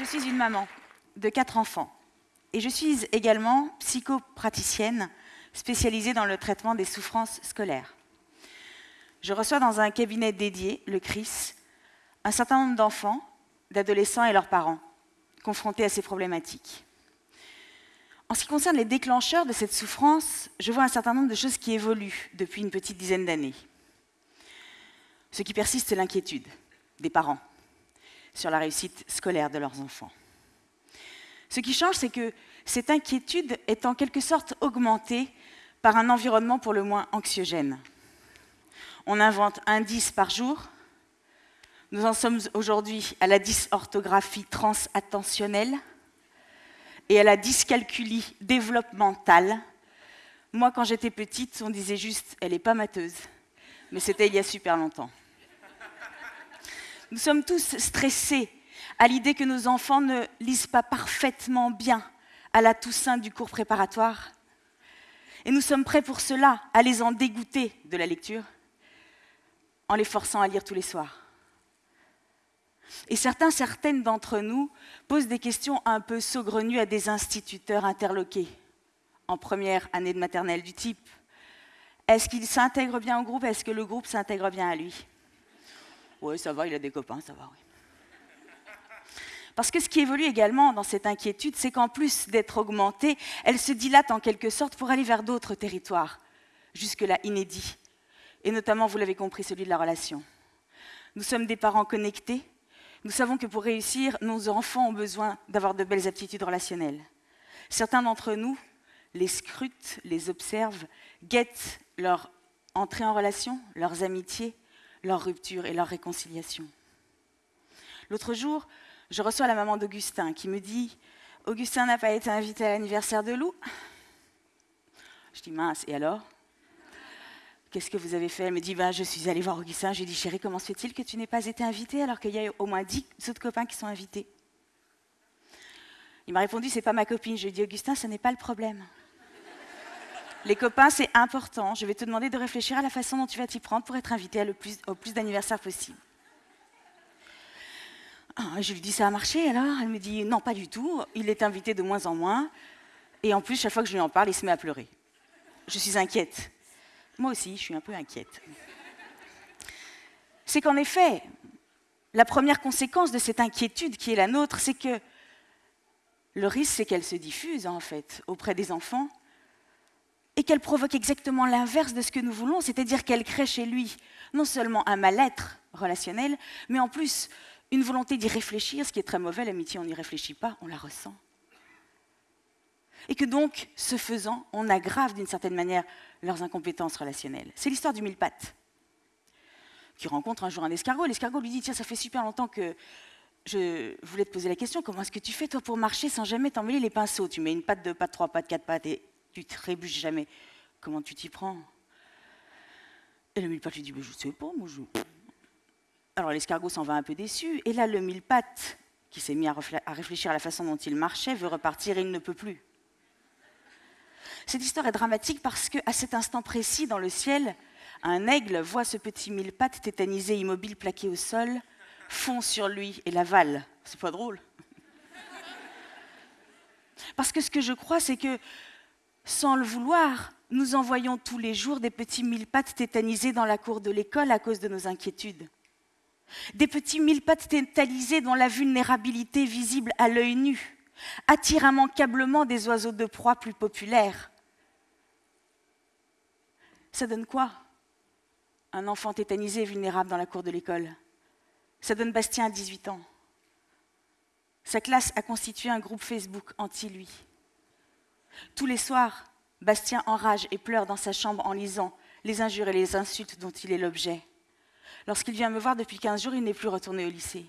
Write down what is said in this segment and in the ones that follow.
Je suis une maman de quatre enfants et je suis également psychopraticienne spécialisée dans le traitement des souffrances scolaires. Je reçois dans un cabinet dédié, le CRIS, un certain nombre d'enfants, d'adolescents et leurs parents confrontés à ces problématiques. En ce qui concerne les déclencheurs de cette souffrance, je vois un certain nombre de choses qui évoluent depuis une petite dizaine d'années. Ce qui persiste, c'est l'inquiétude des parents sur la réussite scolaire de leurs enfants. Ce qui change, c'est que cette inquiétude est en quelque sorte augmentée par un environnement pour le moins anxiogène. On invente un 10 par jour. Nous en sommes aujourd'hui à la dysorthographie transattentionnelle et à la dyscalculie développementale. Moi, quand j'étais petite, on disait juste « elle n'est pas mateuse », mais c'était il y a super longtemps. Nous sommes tous stressés à l'idée que nos enfants ne lisent pas parfaitement bien à la Toussaint du cours préparatoire. Et nous sommes prêts pour cela, à les en dégoûter de la lecture, en les forçant à lire tous les soirs. Et certains, certaines d'entre nous posent des questions un peu saugrenues à des instituteurs interloqués en première année de maternelle du type est-ce qu'il s'intègre bien au groupe? Est-ce que le groupe s'intègre bien à lui? Oui, ça va, il a des copains, ça va, oui. Parce que ce qui évolue également dans cette inquiétude, c'est qu'en plus d'être augmentée, elle se dilate en quelque sorte pour aller vers d'autres territoires, jusque-là inédits, et notamment, vous l'avez compris, celui de la relation. Nous sommes des parents connectés, nous savons que pour réussir, nos enfants ont besoin d'avoir de belles aptitudes relationnelles. Certains d'entre nous les scrutent, les observent, guettent leur entrée en relation, leurs amitiés, leurs ruptures et leurs réconciliations. L'autre jour, je reçois la maman d'Augustin qui me dit « Augustin n'a pas été invité à l'anniversaire de Lou ?» Je dis « Mince, et alors ?» Qu'est-ce que vous avez fait? Elle me dit ben, Je suis allée voir Augustin. Je lui ai dit Chérie, comment se fait-il que tu n'aies pas été invité alors qu'il y a au moins dix autres copains qui sont invités? Il m'a répondu C'est pas ma copine. Je lui ai dit Augustin, ce n'est pas le problème. Les copains, c'est important. Je vais te demander de réfléchir à la façon dont tu vas t'y prendre pour être invité au plus d'anniversaires possible. Ah, je lui dis, ça a marché alors? Elle me dit, non, pas du tout. Il est invité de moins en moins. Et en plus, chaque fois que je lui en parle, il se met à pleurer. Je suis inquiète. Moi aussi, je suis un peu inquiète. C'est qu'en effet, la première conséquence de cette inquiétude qui est la nôtre, c'est que le risque, c'est qu'elle se diffuse, en fait, auprès des enfants, et qu'elle provoque exactement l'inverse de ce que nous voulons, c'est-à-dire qu'elle crée chez lui non seulement un mal-être relationnel, mais en plus une volonté d'y réfléchir, ce qui est très mauvais, l'amitié, on n'y réfléchit pas, on la ressent. Et que donc, ce faisant, on aggrave d'une certaine manière leurs incompétences relationnelles. C'est l'histoire du mille pattes, qui rencontre un jour un escargot. L'escargot lui dit, tiens, ça fait super longtemps que je voulais te poser la question, comment est-ce que tu fais, toi, pour marcher sans jamais t'emmêler les pinceaux? Tu mets une patte, deux pattes, trois pattes, quatre pattes, et tu trébuches jamais. Comment tu t'y prends? Et le mille pattes lui dit, je je sais pas, moi, je... Alors l'escargot s'en va un peu déçu, et là le mille pattes, qui s'est mis à réfléchir à la façon dont il marchait, veut repartir et il ne peut plus. Cette histoire est dramatique parce qu'à cet instant précis, dans le ciel, un aigle voit ce petit mille pattes tétanisé, immobile, plaqué au sol, fond sur lui et l'avale. C'est pas drôle. Parce que ce que je crois, c'est que, sans le vouloir, nous envoyons tous les jours des petits mille pattes tétanisés dans la cour de l'école à cause de nos inquiétudes. Des petits mille pattes tétalisés dont la vulnérabilité visible à l'œil nu attire immanquablement des oiseaux de proie plus populaires. Ça donne quoi Un enfant tétanisé vulnérable dans la cour de l'école? Ça donne Bastien à 18 ans. Sa classe a constitué un groupe Facebook anti-lui. Tous les soirs, Bastien enrage et pleure dans sa chambre en lisant les injures et les insultes dont il est l'objet. Lorsqu'il vient me voir depuis 15 jours, il n'est plus retourné au lycée.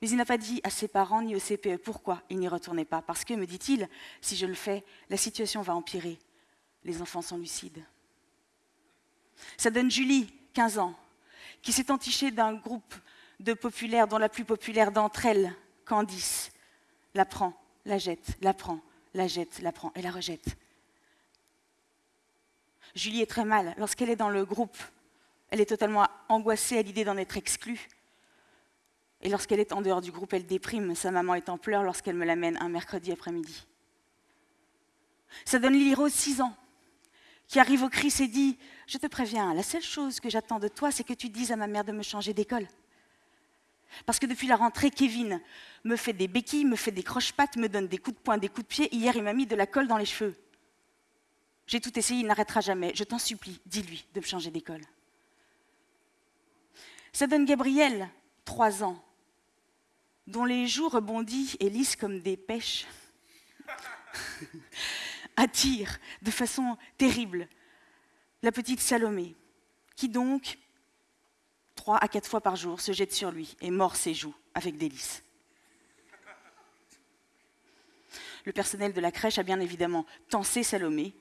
Mais il n'a pas dit à ses parents ni au CPE pourquoi il n'y retournait pas. Parce que, me dit-il, si je le fais, la situation va empirer. Les enfants sont lucides. Ça donne Julie, 15 ans, qui s'est entichée d'un groupe de populaires dont la plus populaire d'entre elles, Candice, la prend, la jette, la prend, la jette, la prend et la rejette. Julie est très mal lorsqu'elle est dans le groupe elle est totalement angoissée à l'idée d'en être exclue. Et lorsqu'elle est en dehors du groupe, elle déprime. Sa maman est en pleurs lorsqu'elle me l'amène un mercredi après-midi. Ça donne Lily Rose 6 ans, qui arrive au Christ et dit Je te préviens, la seule chose que j'attends de toi, c'est que tu dises à ma mère de me changer d'école. Parce que depuis la rentrée, Kevin me fait des béquilles, me fait des croche-pattes, me donne des coups de poing, des coups de pied. Hier, il m'a mis de la colle dans les cheveux. J'ai tout essayé, il n'arrêtera jamais. Je t'en supplie, dis-lui de me changer d'école. Ça donne Gabriel, trois ans, dont les joues rebondis et lisses comme des pêches attirent de façon terrible la petite Salomé, qui donc trois à quatre fois par jour, se jette sur lui et mord ses joues avec délice. Le personnel de la crèche a bien évidemment tensé Salomé,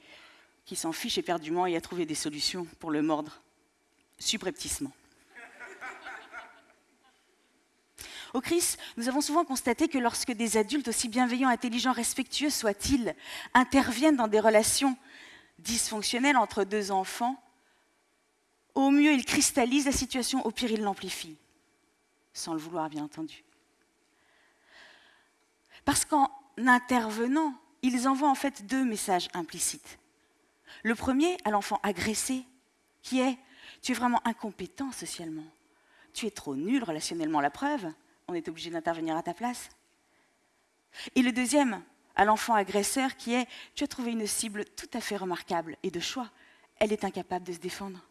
qui s'en fiche éperdument et a trouvé des solutions pour le mordre subrepticement. Au CRIS, nous avons souvent constaté que lorsque des adultes, aussi bienveillants, intelligents, respectueux soient-ils, interviennent dans des relations dysfonctionnelles entre deux enfants, au mieux, il cristallise la situation, au pire, il l'amplifie. Sans le vouloir, bien entendu. Parce qu'en intervenant, ils envoient en fait deux messages implicites. Le premier à l'enfant agressé, qui est Tu es vraiment incompétent socialement. Tu es trop nul relationnellement, la preuve. On est obligé d'intervenir à ta place. Et le deuxième à l'enfant agresseur, qui est Tu as trouvé une cible tout à fait remarquable et de choix. Elle est incapable de se défendre.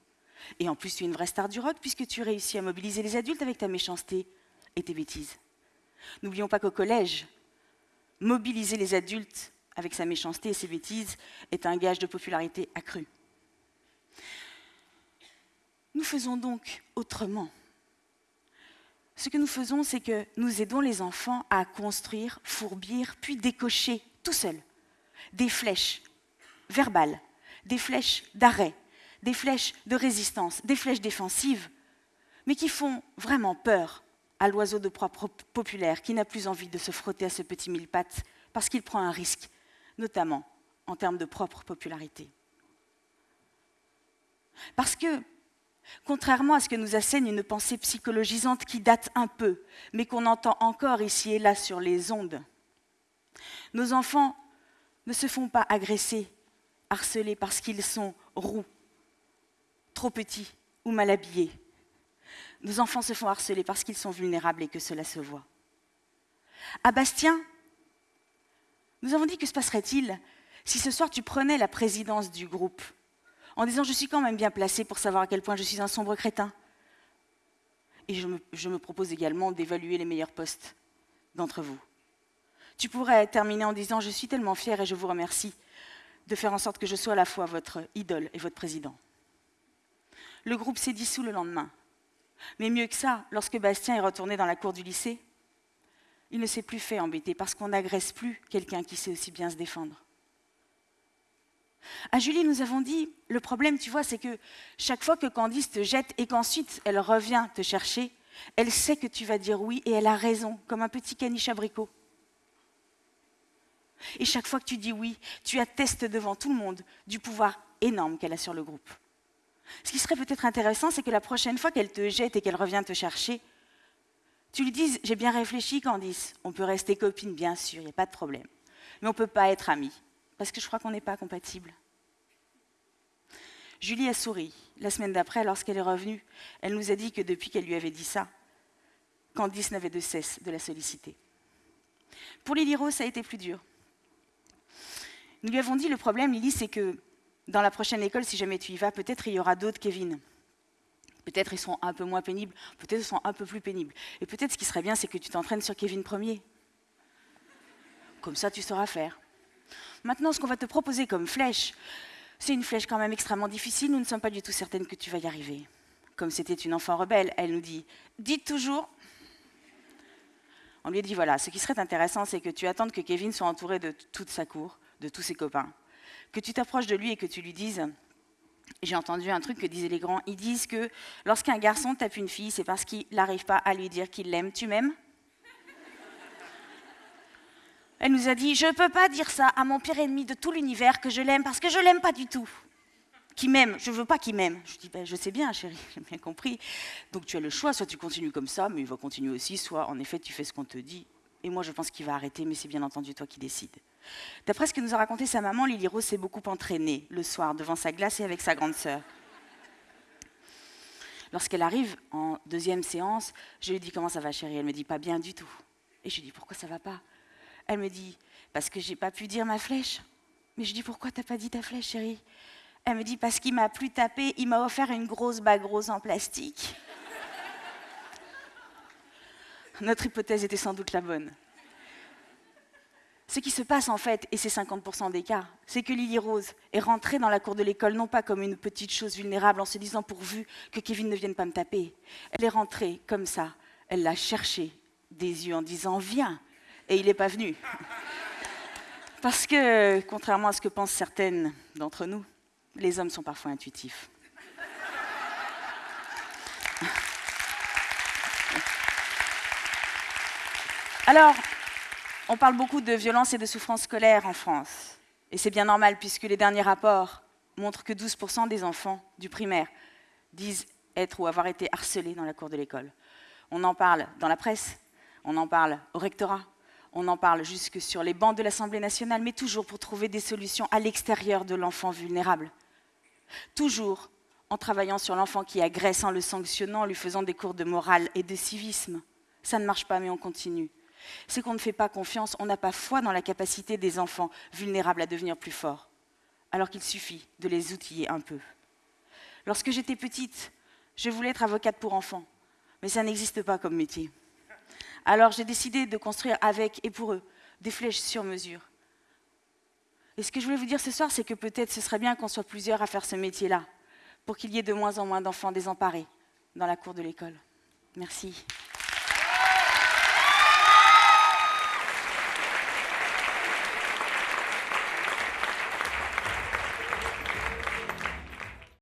Et en plus, tu es une vraie star du rock puisque tu réussis à mobiliser les adultes avec ta méchanceté et tes bêtises. N'oublions pas qu'au collège, mobiliser les adultes avec sa méchanceté et ses bêtises est un gage de popularité accrue. Nous faisons donc autrement. Ce que nous faisons, c'est que nous aidons les enfants à construire, fourbir, puis décocher tout seuls des flèches verbales, des flèches d'arrêt, des flèches de résistance, des flèches défensives, mais qui font vraiment peur à l'oiseau de proie populaire qui n'a plus envie de se frotter à ce petit mille pattes parce qu'il prend un risque, notamment en termes de propre popularité. Parce que, contrairement à ce que nous assène une pensée psychologisante qui date un peu, mais qu'on entend encore ici et là sur les ondes, nos enfants ne se font pas agresser, harceler parce qu'ils sont roux, trop petits ou mal habillés. Nos enfants se font harceler parce qu'ils sont vulnérables et que cela se voit. À Bastien, nous avons dit que se passerait-il si ce soir tu prenais la présidence du groupe en disant je suis quand même bien placé pour savoir à quel point je suis un sombre crétin. Et je me, propose également d'évaluer les meilleurs postes d'entre vous. Tu pourrais terminer en disant je suis tellement fier et je vous remercie de faire en sorte que je sois à la fois votre idole et votre président. Le groupe s'est dissous le lendemain. Mais mieux que ça, lorsque Bastien est retourné dans la cour du lycée, il ne s'est plus fait embêter parce qu'on n'agresse plus quelqu'un qui sait aussi bien se défendre. À Julie, nous avons dit, le problème, tu vois, c'est que chaque fois que Candice te jette et qu'ensuite elle revient te chercher, elle sait que tu vas dire oui et elle a raison, comme un petit caniche abricot. Et chaque fois que tu dis oui, tu attestes devant tout le monde du pouvoir énorme qu'elle a sur le groupe. Ce qui serait peut-être intéressant, c'est que la prochaine fois qu'elle te jette et qu'elle revient te chercher, tu lui dises J'ai bien réfléchi, Candice. On peut rester copine, bien sûr, il n'y a pas de problème. Mais on ne peut pas être amis, parce que je crois qu'on n'est pas compatibles. Julie a souri. La semaine d'après, lorsqu'elle est revenue, elle nous a dit que depuis qu'elle lui avait dit ça, Candice n'avait de cesse de la solliciter. Pour Lily Rose, ça a été plus dur. Nous lui avons dit le problème, Lily, c'est que dans la prochaine école, si jamais tu y vas, peut-être il y aura d'autres Kevin. Peut-être ils seront un peu moins pénibles, peut-être ils seront un peu plus pénibles. Et peut-être ce qui serait bien, c'est que tu t'entraînes sur Kevin premier. Comme ça, tu sauras faire. Maintenant, ce qu'on va te proposer comme flèche, c'est une flèche quand même extrêmement difficile. Nous ne sommes pas du tout certaines que tu vas y arriver. Comme c'était une enfant rebelle, elle nous dit Dites toujours. On lui dit Voilà, ce qui serait intéressant, c'est que tu attendes que Kevin soit entouré de toute sa cour, de tous ses copains que tu t'approches de lui et que tu lui dises, j'ai entendu un truc que disaient les grands, ils disent que lorsqu'un garçon tape une fille, c'est parce qu'il n'arrive pas à lui dire qu'il l'aime. Tu m'aimes? Elle nous a dit, je ne peux pas dire ça à mon pire ennemi de tout l'univers que je l'aime parce que je l'aime pas du tout. qui m'aime. Je veux pas qu'il m'aime. Je dis, ben, je sais bien, chérie, j'ai bien compris. Donc tu as le choix, soit tu continues comme ça, mais il va continuer aussi, soit en effet tu fais ce qu'on te dit. Et moi, je pense qu'il va arrêter, mais c'est bien entendu toi qui décides. D'après ce que nous a raconté sa maman, Lily Rose s'est beaucoup entraînée le soir devant sa glace et avec sa grande sœur. Lorsqu'elle arrive en deuxième séance, je lui dis comment ça va chérie? Elle me dit pas bien du tout. Et je lui dis pourquoi ça va pas? Elle me dit parce que j'ai pas pu dire ma flèche. Mais je dis pourquoi t'as pas dit ta flèche chérie? Elle me dit parce qu'il m'a plus tapé, il m'a offert une grosse bague rose en plastique. Notre hypothèse était sans doute la bonne. Ce qui se passe en fait, et c'est 50% des cas, c'est que Lily Rose est rentrée dans la cour de l'école non pas comme une petite chose vulnérable en se disant pourvu que Kevin ne vienne pas me taper. Elle est rentrée comme ça. Elle l'a cherché des yeux en disant viens. Et il n'est pas venu. Parce que, contrairement à ce que pensent certaines d'entre nous, les hommes sont parfois intuitifs. Alors, on parle beaucoup de violence et de souffrance scolaire en France. Et c'est bien normal puisque les derniers rapports montrent que 12% des enfants du primaire disent être ou avoir été harcelés dans la cour de l'école. On en parle dans la presse, on en parle au rectorat, on en parle jusque sur les bancs de l'Assemblée nationale, mais toujours pour trouver des solutions à l'extérieur de l'enfant vulnérable. Toujours en travaillant sur l'enfant qui agresse, en le sanctionnant, en lui faisant des cours de morale et de civisme. Ça ne marche pas, mais on continue c'est qu'on ne fait pas confiance, on n'a pas foi dans la capacité des enfants vulnérables à devenir plus forts, alors qu'il suffit de les outiller un peu. Lorsque j'étais petite, je voulais être avocate pour enfants, mais ça n'existe pas comme métier. Alors j'ai décidé de construire avec et pour eux des flèches sur mesure. Et ce que je voulais vous dire ce soir, c'est que peut-être ce serait bien qu'on soit plusieurs à faire ce métier-là, pour qu'il y ait de moins en moins d'enfants désemparés dans la cour de l'école. Merci.